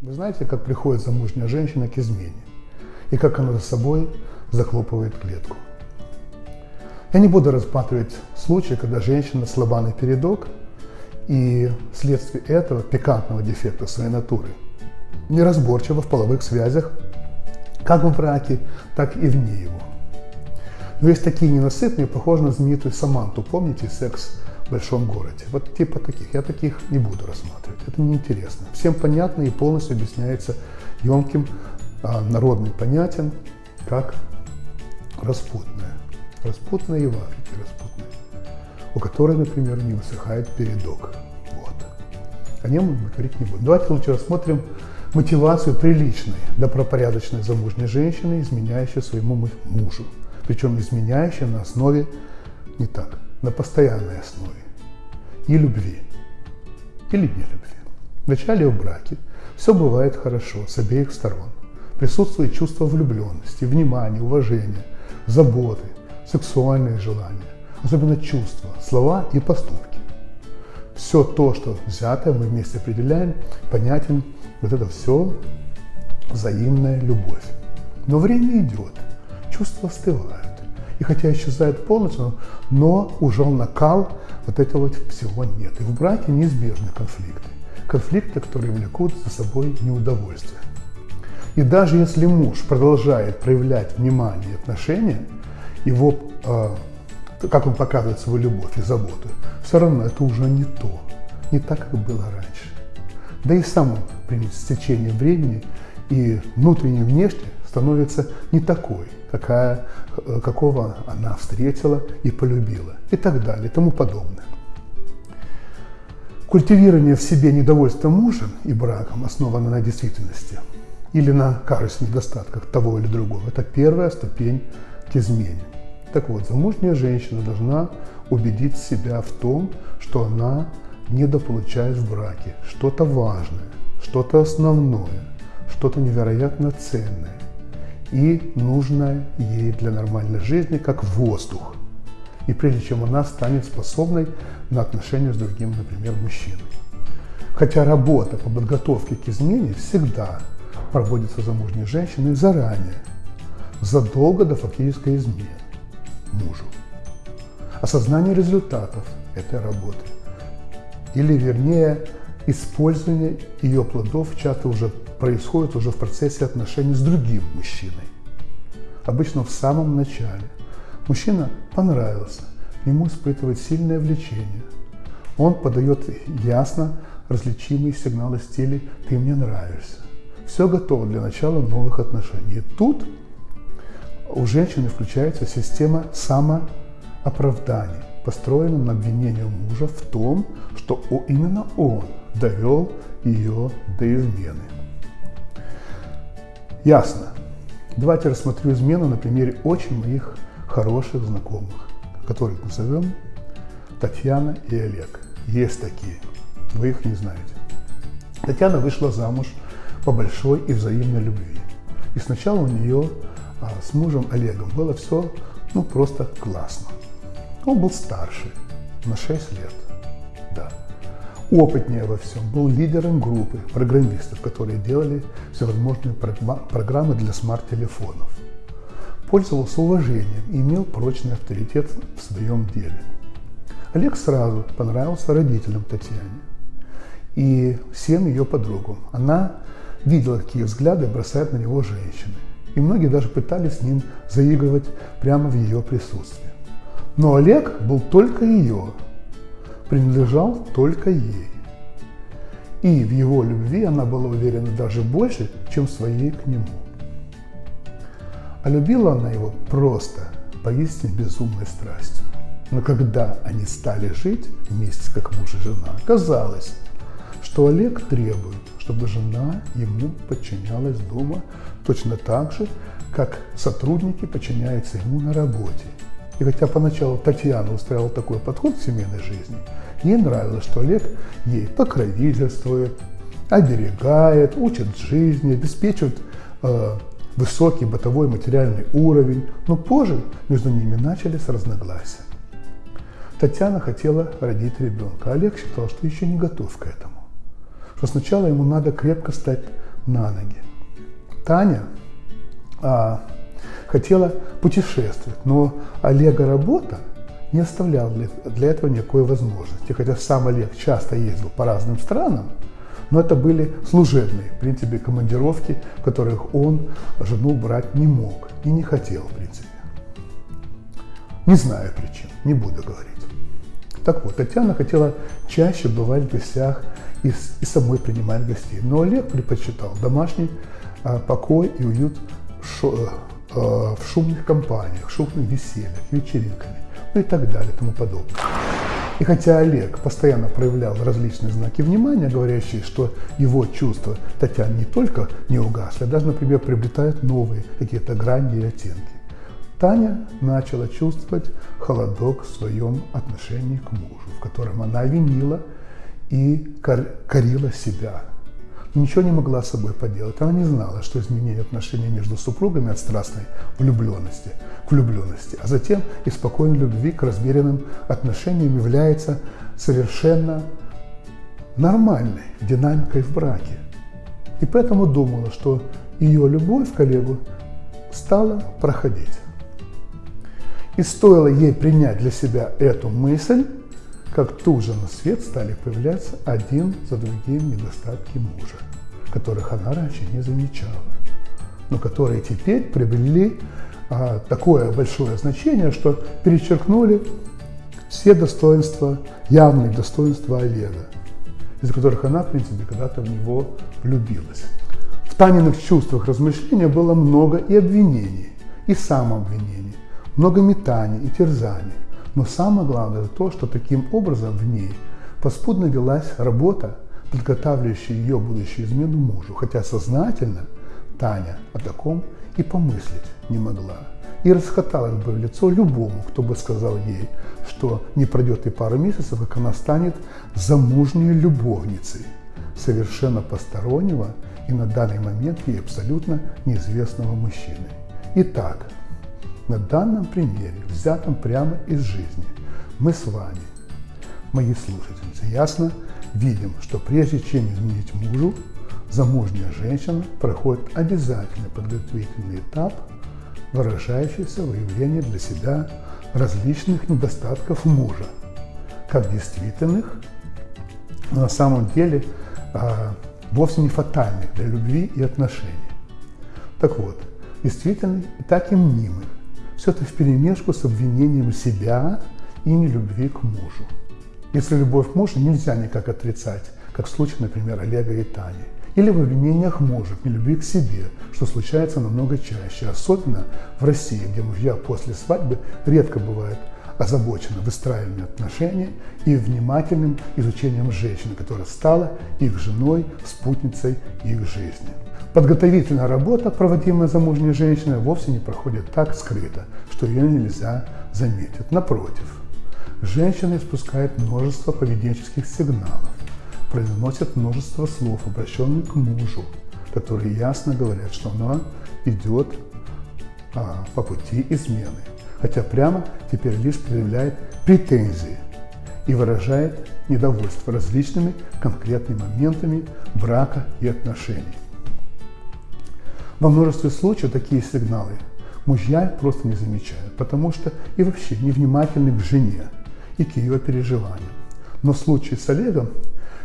Вы знаете, как приходит замужняя женщина к измене и как она за собой захлопывает клетку. Я не буду рассматривать случай, когда женщина слаба на передок и вследствие этого пикантного дефекта своей натуры неразборчива в половых связях как в браке, так и вне его. Но есть такие ненасытные, похожие на знаменитую Саманту, помните, секс большом городе. Вот типа таких. Я таких не буду рассматривать. Это неинтересно. Всем понятно и полностью объясняется емким, а, народным понятием, как распутная. Распутная и в Африке распутная. У которой, например, не высыхает передок. Вот. О нем мы говорить не будем. Давайте лучше рассмотрим мотивацию приличной, добропорядочной замужней женщины, изменяющей своему мужу. Причем изменяющей на основе не так, на постоянной основе и любви или не любви. Вначале в браке все бывает хорошо с обеих сторон. Присутствует чувство влюбленности, внимания, уважения, заботы, сексуальные желания, особенно чувства, слова и поступки. Все то, что взятое, мы вместе определяем, понятен вот это все взаимная любовь. Но время идет, чувства остывают. И хотя исчезает полностью, но уже накал вот этого всего нет. И в браке неизбежны конфликты. Конфликты, которые влекут за собой неудовольствие. И даже если муж продолжает проявлять внимание и отношения, его, э, как он показывает свою любовь и заботу, все равно это уже не то, не так, как было раньше. Да и сам он с течением времени и внутренне и внешне становится не такой, какая, э, какого она встретила и полюбила, и так далее, и тому подобное. Культивирование в себе недовольства мужем и браком, основанное на действительности или на кажущих недостатках того или другого, это первая ступень к измене. Так вот, замужняя женщина должна убедить себя в том, что она недополучает в браке что-то важное, что-то основное, что-то невероятно ценное и нужное ей для нормальной жизни, как воздух. И прежде чем она станет способной на отношения с другим, например, мужчиной. Хотя работа по подготовке к измене всегда проводится замужней женщиной заранее, задолго до фактической измены мужу. Осознание результатов этой работы, или вернее использование ее плодов часто уже происходит уже в процессе отношений с другим мужчиной. Обычно в самом начале. Мужчина понравился, ему испытывает сильное влечение. Он подает ясно различимые сигналы в стиле «ты мне нравишься». Все готово для начала новых отношений. И тут у женщины включается система самооправданий, построенная на обвинении мужа в том, что именно он довел ее до измены. Ясно. Давайте рассмотрю измену на примере очень моих хороших знакомых, которых назовем Татьяна и Олег. Есть такие, вы их не знаете. Татьяна вышла замуж по большой и взаимной любви. И сначала у нее а, с мужем Олегом было все ну, просто классно. Он был старше, на 6 лет, да опытнее во всем, был лидером группы программистов, которые делали всевозможные программы для смарт-телефонов. Пользовался уважением и имел прочный авторитет в своем деле. Олег сразу понравился родителям Татьяне и всем ее подругам. Она видела, какие взгляды бросают на него женщины. И многие даже пытались с ним заигрывать прямо в ее присутствии. Но Олег был только ее, принадлежал только ей. И в его любви она была уверена даже больше, чем своей к нему. А любила она его просто, поистине безумной страстью. Но когда они стали жить вместе, как муж и жена, оказалось, что Олег требует, чтобы жена ему подчинялась дома точно так же, как сотрудники подчиняются ему на работе. И хотя поначалу Татьяна устраивала такой подход к семейной жизни, ей нравилось, что Олег ей покровительствует, оберегает, учит жизни, обеспечивает э, высокий бытовой материальный уровень. Но позже между ними начались разногласия. Татьяна хотела родить ребенка, Олег считал, что еще не готов к этому. Что сначала ему надо крепко стать на ноги. Таня а, хотела путешествовать, но Олега работа не оставляла для, этого никакой возможности. Хотя сам Олег часто ездил по разным странам, но это были служебные, в принципе, командировки, которых он жену брать не мог и не хотел, в принципе. Не знаю причин, не буду говорить. Так вот, Татьяна хотела чаще бывать в гостях и, и самой принимать гостей. Но Олег предпочитал домашний а, покой и уют шо, а, в шумных компаниях, шумных весельях, вечеринками, ну и так далее, и тому подобное. И хотя Олег постоянно проявлял различные знаки внимания, говорящие, что его чувства Татьяны не только не угасли, а даже, например, приобретают новые какие-то грани и оттенки, Таня начала чувствовать холодок в своем отношении к мужу, в котором она винила и корила себя. Ничего не могла с собой поделать. Она не знала, что изменение отношений между супругами от страстной влюбленности к влюбленности, а затем и спокойной любви к размеренным отношениям является совершенно нормальной динамикой в браке. И поэтому думала, что ее любовь к коллегу стала проходить. И стоило ей принять для себя эту мысль, как тут же на свет стали появляться один за другим недостатки мужа, которых она раньше не замечала, но которые теперь приобрели а, такое большое значение, что перечеркнули все достоинства, явные достоинства Олега, из которых она, в принципе, когда-то в него влюбилась. В Таниных чувствах размышления было много и обвинений, и самообвинений, много метаний и терзаний. Но самое главное то, что таким образом в ней поспудно велась работа, подготавливающая ее будущую измену мужу, хотя сознательно Таня о таком и помыслить не могла. И расхоталась бы в лицо любому, кто бы сказал ей, что не пройдет и пару месяцев, как она станет замужней любовницей совершенно постороннего и на данный момент ей абсолютно неизвестного мужчины. Итак, на данном примере, взятом прямо из жизни, мы с вами, мои слушательницы, ясно видим, что прежде чем изменить мужу, замужняя женщина проходит обязательный подготовительный этап, выражающийся в выявлении для себя различных недостатков мужа, как действительных, но на самом деле а, вовсе не фатальных для любви и отношений. Так вот, действительных и так и мнимых, все это вперемешку с обвинением себя и нелюбви к мужу. Если любовь к мужу нельзя никак отрицать, как в случае, например, Олега и Тани, или в обвинениях мужа в нелюбви к себе, что случается намного чаще, особенно в России, где мужья после свадьбы редко бывают озабочены выстраиванием отношений и внимательным изучением женщины, которая стала их женой, спутницей их жизни. Подготовительная работа, проводимая замужней женщиной, вовсе не проходит так скрыто, что ее нельзя заметить. Напротив, женщина испускает множество поведенческих сигналов, произносит множество слов, обращенных к мужу, которые ясно говорят, что она идет а, по пути измены, хотя прямо теперь лишь проявляет претензии и выражает недовольство различными конкретными моментами брака и отношений. Во множестве случаев такие сигналы мужья просто не замечают, потому что и вообще невнимательны к жене и к ее переживаниям. Но в случае с Олегом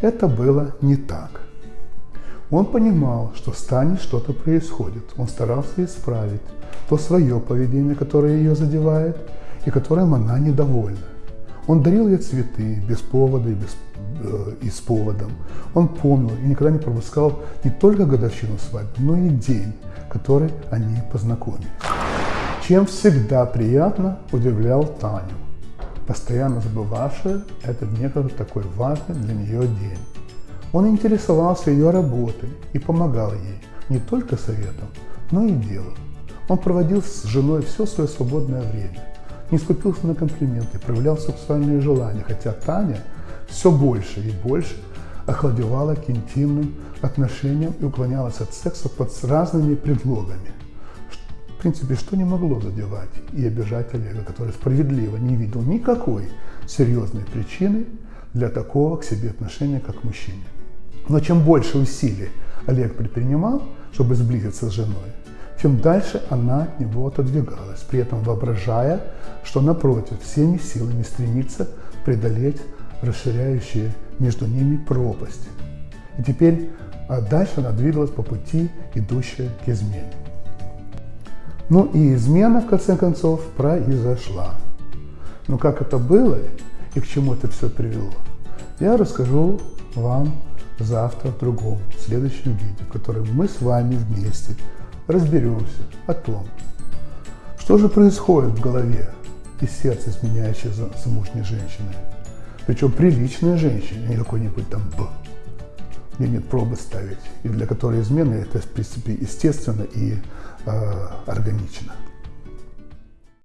это было не так. Он понимал, что с Таней что-то происходит. Он старался исправить то свое поведение, которое ее задевает, и которым она недовольна. Он дарил ей цветы без повода и, без, э, и с поводом. Он помнил и никогда не пропускал не только годовщину свадьбы, но и день, который они познакомились. Чем всегда приятно удивлял Таню, постоянно забывавшая этот некогда такой важный для нее день. Он интересовался ее работой и помогал ей не только советом, но и делом. Он проводил с женой все свое свободное время не скупился на комплименты, проявлял сексуальные желания, хотя Таня все больше и больше охладевала к интимным отношениям и уклонялась от секса под разными предлогами. В принципе, что не могло задевать и обижать Олега, который справедливо не видел никакой серьезной причины для такого к себе отношения, как к мужчине. Но чем больше усилий Олег предпринимал, чтобы сблизиться с женой, тем дальше она от него отодвигалась, при этом воображая, что напротив всеми силами стремится преодолеть расширяющие между ними пропасть. И теперь а дальше она двигалась по пути, идущая к измене. Ну и измена, в конце концов, произошла. Но как это было и к чему это все привело, я расскажу вам завтра в другом, в следующем видео, в котором мы с вами вместе разберемся о том, что же происходит в голове и сердце изменяющей замужней женщины. Причем приличная женщина, не какой-нибудь там Б, где нет пробы ставить, и для которой измена это, в принципе, естественно и э, органично.